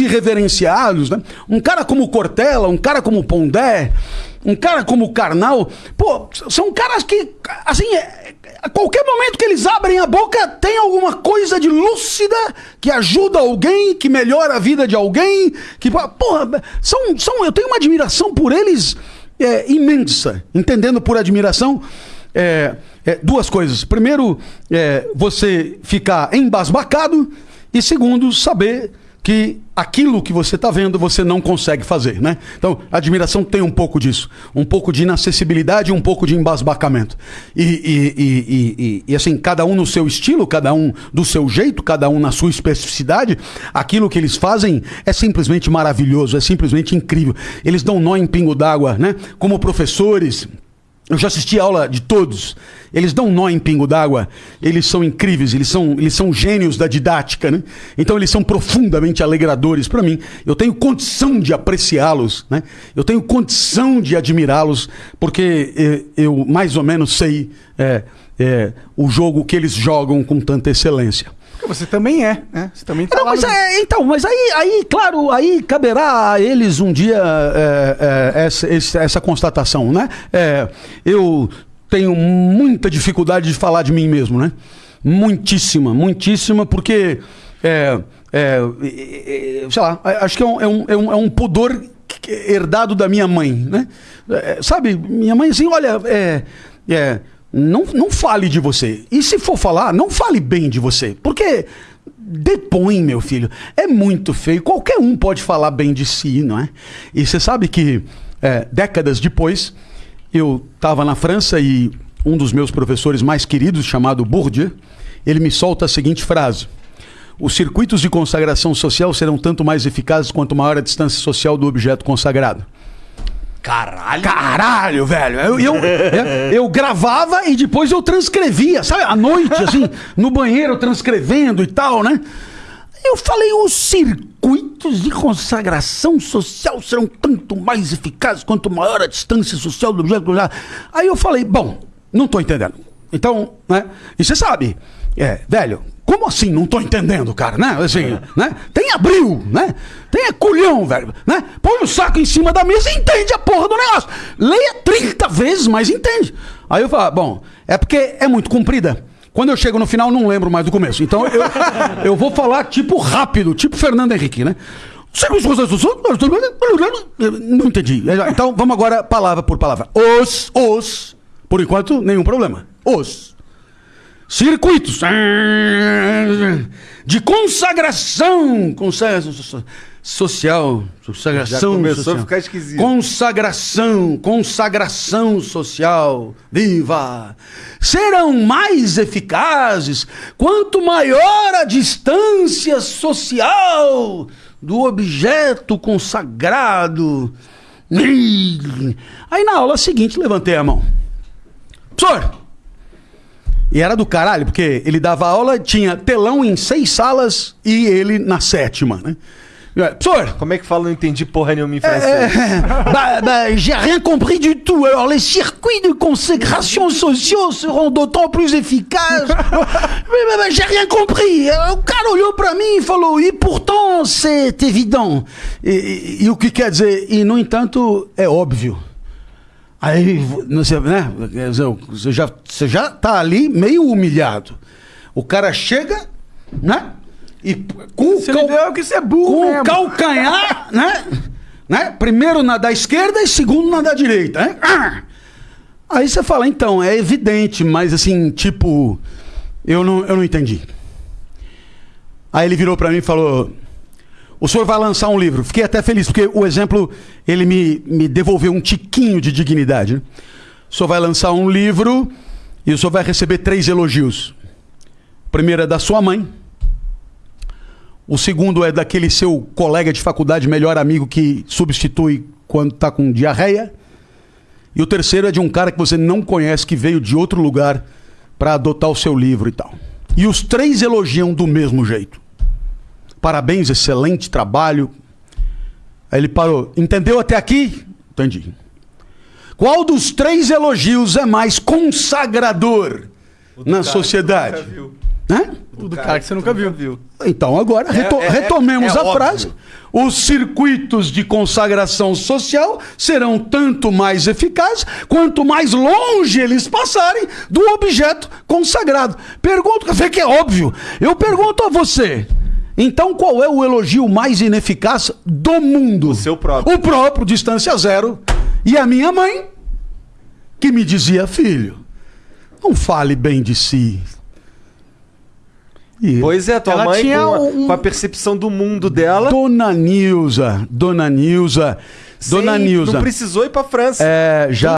irreverenciados, né? Um cara como Cortella, um cara como Pondé, um cara como Karnal, pô, são caras que, assim, é, a qualquer momento que eles abrem a boca, tem alguma coisa de lúcida que ajuda alguém, que melhora a vida de alguém, que, porra, são, são, eu tenho uma admiração por eles é, imensa, entendendo por admiração. É, é, duas coisas. Primeiro, é, você ficar embasbacado. E segundo, saber que aquilo que você está vendo você não consegue fazer, né? Então, a admiração tem um pouco disso, um pouco de inacessibilidade, um pouco de embasbacamento. E, e, e, e, assim, cada um no seu estilo, cada um do seu jeito, cada um na sua especificidade, aquilo que eles fazem é simplesmente maravilhoso, é simplesmente incrível. Eles dão nó em pingo d'água, né? Como professores, eu já assisti a aula de todos. Eles dão nó em pingo d'água. Eles são incríveis, eles são, eles são gênios da didática, né? Então eles são profundamente alegradores para mim. Eu tenho condição de apreciá-los, né? Eu tenho condição de admirá-los, porque eu, eu, mais ou menos sei é, é, o jogo que eles jogam com tanta excelência. Você também é, né? Você também tá não, mas é, então, mas aí, aí, claro, aí caberá a eles um dia é, é, essa, essa constatação, né? É, eu tenho muita dificuldade de falar de mim mesmo, né? Muitíssima, muitíssima, porque é, é, sei lá, acho que é um, é um, é um, é um pudor herdado da minha mãe, né? É, sabe, minha mãe assim, olha, é, é não, não fale de você. E se for falar, não fale bem de você. Porque depõe, meu filho. É muito feio. Qualquer um pode falar bem de si, não é? E você sabe que é, décadas depois, eu estava na França e um dos meus professores mais queridos, chamado Bourdieu, ele me solta a seguinte frase. Os circuitos de consagração social serão tanto mais eficazes quanto maior a distância social do objeto consagrado. Caralho. Caralho, velho. Eu, eu, eu, eu, gravava e depois eu transcrevia, sabe? À noite, assim, no banheiro transcrevendo e tal, né? Eu falei, os circuitos de consagração social serão tanto mais eficazes quanto maior a distância social do objeto. Aí eu falei, bom, não tô entendendo. Então, né? E você sabe, é, velho, como assim? Não tô entendendo, cara, né? Assim, né? Tem abril, né? Tem culhão, velho, né? Põe o saco em cima da mesa e entende a porra do negócio. Leia 30 vezes, mas entende. Aí eu falo, bom, é porque é muito comprida. Quando eu chego no final, não lembro mais do começo. Então eu, eu vou falar tipo rápido, tipo Fernando Henrique, né? Não entendi. Então vamos agora palavra por palavra. Os, os, por enquanto, nenhum problema. Os circuitos de consagração, consagração social, consagração Já começou social. a ficar esquisito. Consagração, consagração social, viva! Serão mais eficazes quanto maior a distância social do objeto consagrado. Aí na aula seguinte levantei a mão. Professor, e era do caralho, porque ele dava aula, tinha telão em seis salas e ele na sétima, né? Professor Como é que fala? Não entendi porra nenhuma em francês. bah, bah, J'ai rien compris du tout. Alors, les circuits de consécration sociaux seront d'autant plus efficaces. J'ai rien compris. O cara olhou pra mim e falou, e pourtant, c'est évident. E, e, e o que quer dizer? E, no entanto, é óbvio. Aí você, né, você já você já tá ali meio humilhado. O cara chega, né? E com o cal... que você é burro com mesmo. o calcanhar, né? né? Primeiro na da esquerda e segundo na da direita, né? Ah! Aí você fala, então, é evidente, mas assim, tipo, eu não, eu não entendi. Aí ele virou para mim e falou: o senhor vai lançar um livro. Fiquei até feliz, porque o exemplo, ele me, me devolveu um tiquinho de dignidade. Né? O senhor vai lançar um livro e o senhor vai receber três elogios. O primeiro é da sua mãe. O segundo é daquele seu colega de faculdade, melhor amigo, que substitui quando está com diarreia. E o terceiro é de um cara que você não conhece, que veio de outro lugar para adotar o seu livro e tal. E os três elogiam do mesmo jeito. Parabéns, excelente trabalho. Aí ele parou. Entendeu até aqui? Entendi. Qual dos três elogios é mais consagrador na sociedade? Né? O do cara que você nunca viu. Então, agora, reto- é- é- retomemos é a óbvio. frase. Os circuitos de consagração social serão tanto mais eficazes quanto mais longe eles passarem do objeto consagrado. Pergunto, dizer que é óbvio. Eu pergunto a você. Então, qual é o elogio mais ineficaz do mundo? O seu próprio. O próprio, distância zero. E a minha mãe, que me dizia, filho, não fale bem de si. E Pois é, tua Ela mãe tinha com a, um- com a percepção do mundo dela. Dona Nilza, Dona Nilza, Dona sem- Nilza. Não precisou ir pra França. É, já